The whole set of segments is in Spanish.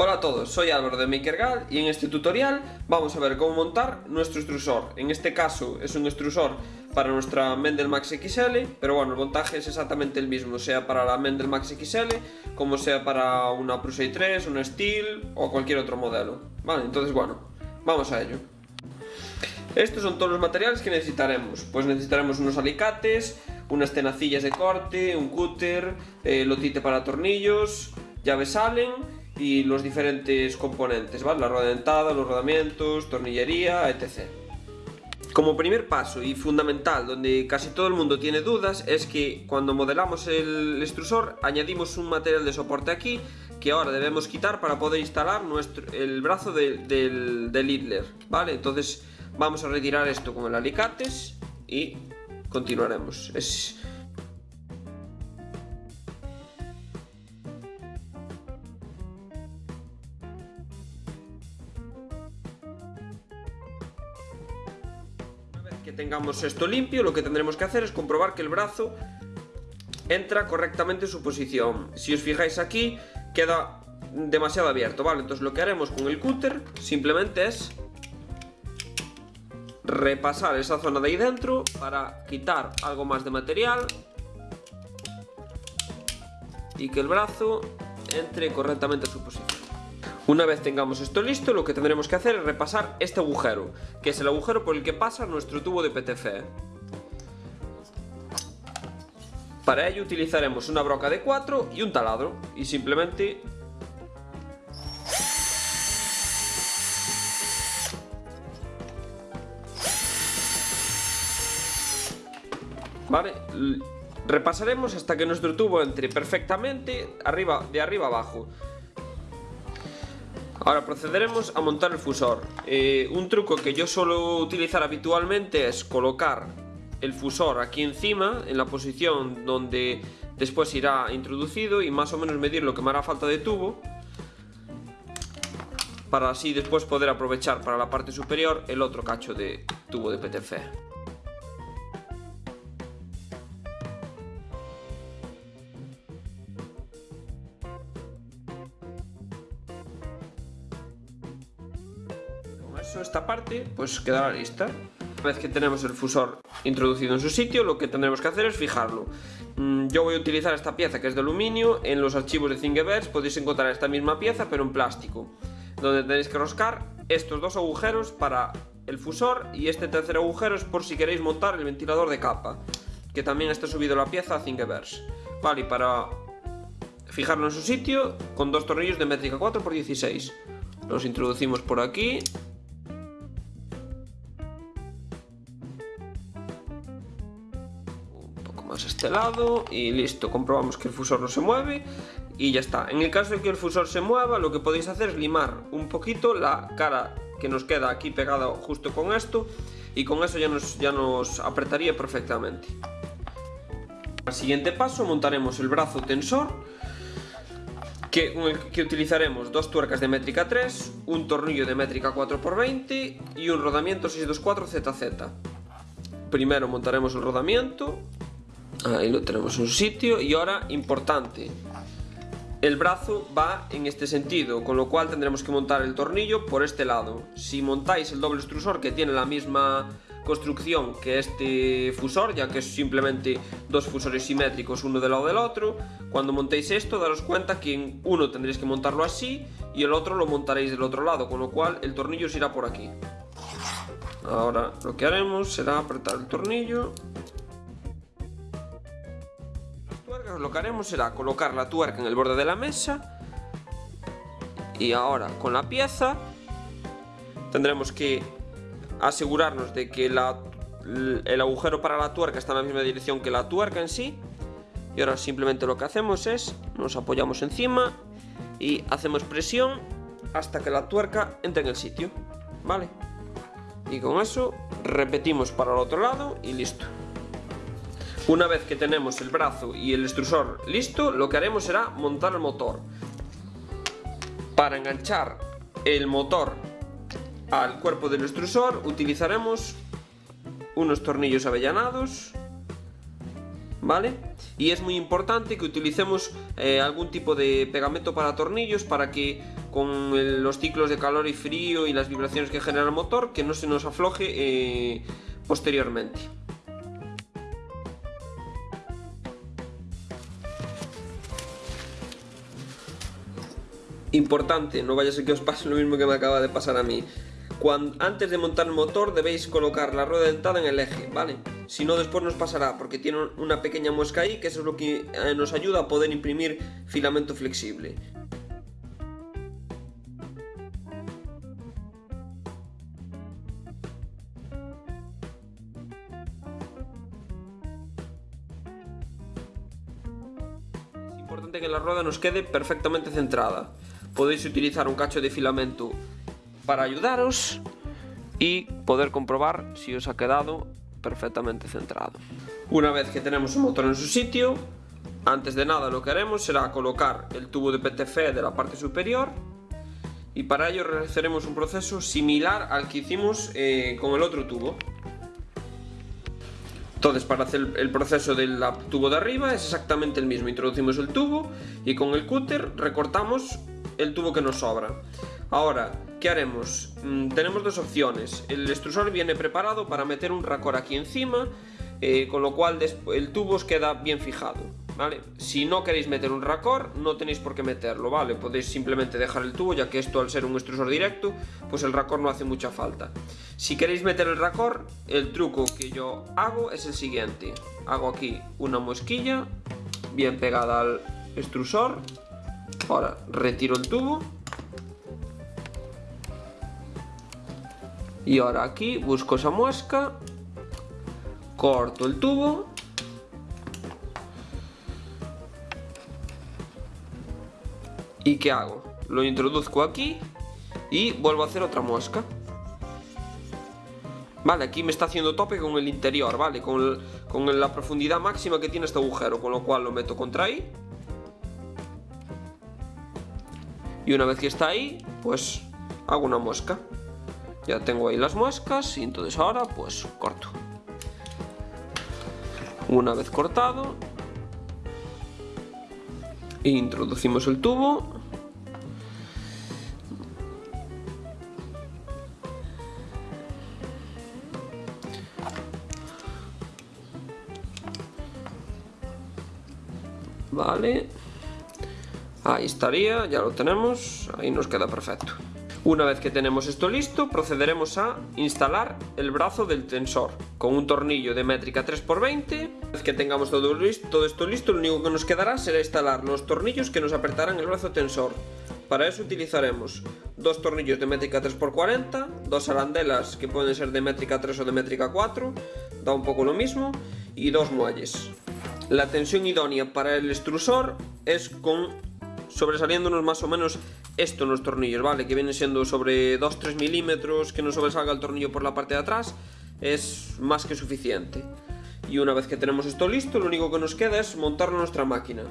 Hola a todos, soy Álvaro de MakerGal y en este tutorial vamos a ver cómo montar nuestro extrusor. En este caso es un extrusor para nuestra Mendel Max XL, pero bueno, el montaje es exactamente el mismo, sea para la Mendel Max XL, como sea para una Prusa i3, una Steel o cualquier otro modelo. Vale, entonces bueno, vamos a ello. Estos son todos los materiales que necesitaremos. Pues necesitaremos unos alicates, unas tenacillas de corte, un cúter, eh, lotite para tornillos, llaves Allen y los diferentes componentes, ¿vale? La rueda dentada, los rodamientos, tornillería, etc. Como primer paso y fundamental, donde casi todo el mundo tiene dudas, es que cuando modelamos el extrusor añadimos un material de soporte aquí que ahora debemos quitar para poder instalar nuestro, el brazo del, del Hitler, ¿vale? Entonces vamos a retirar esto con el alicates y continuaremos. Es, tengamos esto limpio, lo que tendremos que hacer es comprobar que el brazo entra correctamente en su posición. Si os fijáis aquí, queda demasiado abierto, ¿vale? Entonces lo que haremos con el cúter simplemente es repasar esa zona de ahí dentro para quitar algo más de material y que el brazo entre correctamente en su posición. Una vez tengamos esto listo, lo que tendremos que hacer es repasar este agujero, que es el agujero por el que pasa nuestro tubo de PTFE. Para ello utilizaremos una broca de 4 y un taladro, y simplemente ¿Vale? Repasaremos hasta que nuestro tubo entre perfectamente arriba, de arriba abajo. Ahora procederemos a montar el fusor. Eh, un truco que yo suelo utilizar habitualmente es colocar el fusor aquí encima, en la posición donde después irá introducido y más o menos medir lo que me hará falta de tubo para así después poder aprovechar para la parte superior el otro cacho de tubo de PTFE. Esta parte pues quedará lista. Una vez que tenemos el fusor introducido en su sitio, lo que tendremos que hacer es fijarlo. Mm, yo voy a utilizar esta pieza que es de aluminio, en los archivos de Thingiverse podéis encontrar esta misma pieza pero en plástico, donde tenéis que roscar estos dos agujeros para el fusor y este tercer agujero es por si queréis montar el ventilador de capa, que también está subido la pieza a Thingiverse. Vale, y para fijarlo en su sitio, con dos tornillos de métrica 4x16. Los introducimos por aquí este lado y listo, comprobamos que el fusor no se mueve y ya está. En el caso de que el fusor se mueva, lo que podéis hacer es limar un poquito la cara que nos queda aquí pegada justo con esto y con eso ya nos, ya nos apretaría perfectamente. Al siguiente paso montaremos el brazo tensor que, que utilizaremos dos tuercas de métrica 3, un tornillo de métrica 4x20 y un rodamiento 624ZZ. Primero montaremos el rodamiento Ahí lo tenemos en su sitio y ahora, importante, el brazo va en este sentido, con lo cual tendremos que montar el tornillo por este lado. Si montáis el doble extrusor que tiene la misma construcción que este fusor, ya que es simplemente dos fusores simétricos uno del lado del otro, cuando montéis esto daros cuenta que uno tendréis que montarlo así y el otro lo montaréis del otro lado, con lo cual el tornillo se irá por aquí. Ahora lo que haremos será apretar el tornillo lo que haremos será colocar la tuerca en el borde de la mesa y ahora con la pieza tendremos que asegurarnos de que el agujero para la tuerca está en la misma dirección que la tuerca en sí. Y ahora simplemente lo que hacemos es nos apoyamos encima y hacemos presión hasta que la tuerca entre en el sitio vale y con eso repetimos para el otro lado y listo una vez que tenemos el brazo y el extrusor listo, lo que haremos será montar el motor. Para enganchar el motor al cuerpo del extrusor utilizaremos unos tornillos avellanados, ¿vale? Y es muy importante que utilicemos eh, algún tipo de pegamento para tornillos para que con los ciclos de calor y frío y las vibraciones que genera el motor, que no se nos afloje eh, posteriormente. Importante, no vaya a ser que os pase lo mismo que me acaba de pasar a mí. Antes de montar el motor debéis colocar la rueda dentada en el eje, ¿vale? Si no después nos pasará porque tiene una pequeña muesca ahí que eso es lo que eh, nos ayuda a poder imprimir filamento flexible. Es importante que la rueda nos quede perfectamente centrada. Podéis utilizar un cacho de filamento para ayudaros y poder comprobar si os ha quedado perfectamente centrado. Una vez que tenemos el motor en su sitio, antes de nada lo que haremos será colocar el tubo de PTF de la parte superior y para ello realizaremos un proceso similar al que hicimos eh, con el otro tubo. Entonces para hacer el proceso del tubo de arriba es exactamente el mismo, introducimos el tubo y con el cúter recortamos el tubo que nos sobra. Ahora, ¿qué haremos? Mm, tenemos dos opciones. El extrusor viene preparado para meter un racor aquí encima, eh, con lo cual el tubo os queda bien fijado. ¿Vale? Si no queréis meter un racor, no tenéis por qué meterlo, ¿vale? Podéis simplemente dejar el tubo, ya que esto al ser un extrusor directo, pues el racor no hace mucha falta. Si queréis meter el racor, el truco que yo hago es el siguiente. Hago aquí una mosquilla, bien pegada al extrusor. Ahora retiro el tubo Y ahora aquí busco esa muesca, corto el tubo ¿Y qué hago? Lo introduzco aquí y vuelvo a hacer otra muesca. Vale, aquí me está haciendo tope con el interior, ¿vale? Con, con la profundidad máxima que tiene este agujero, con lo cual lo meto contra ahí. Y una vez que está ahí, pues hago una muesca. Ya tengo ahí las muescas y entonces ahora pues corto. Una vez cortado, introducimos el tubo. Vale. Ahí estaría, ya lo tenemos, ahí nos queda perfecto. Una vez que tenemos esto listo, procederemos a instalar el brazo del tensor con un tornillo de métrica 3x20. Una vez que tengamos todo, listo, todo esto listo, lo único que nos quedará será instalar los tornillos que nos apretarán el brazo tensor. Para eso utilizaremos dos tornillos de métrica 3x40, dos arandelas que pueden ser de métrica 3 o de métrica 4, da un poco lo mismo, y dos muelles. La tensión idónea para el extrusor es con sobresaliéndonos más o menos esto en los tornillos, ¿vale? Que viene siendo sobre 2-3 milímetros, que no sobresalga el tornillo por la parte de atrás, es más que suficiente. Y una vez que tenemos esto listo, lo único que nos queda es montarlo en nuestra máquina.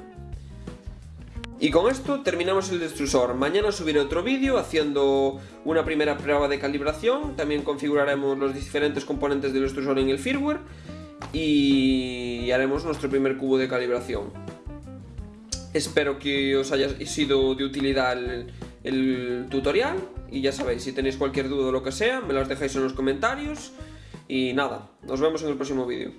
Y con esto terminamos el extrusor. Mañana subiré otro vídeo haciendo una primera prueba de calibración. También configuraremos los diferentes componentes del extrusor en el firmware. Y haremos nuestro primer cubo de calibración. Espero que os haya sido de utilidad el, tutorial y ya sabéis, si tenéis cualquier duda o lo que sea, me las dejáis en los comentarios y nada, nos vemos en el próximo vídeo.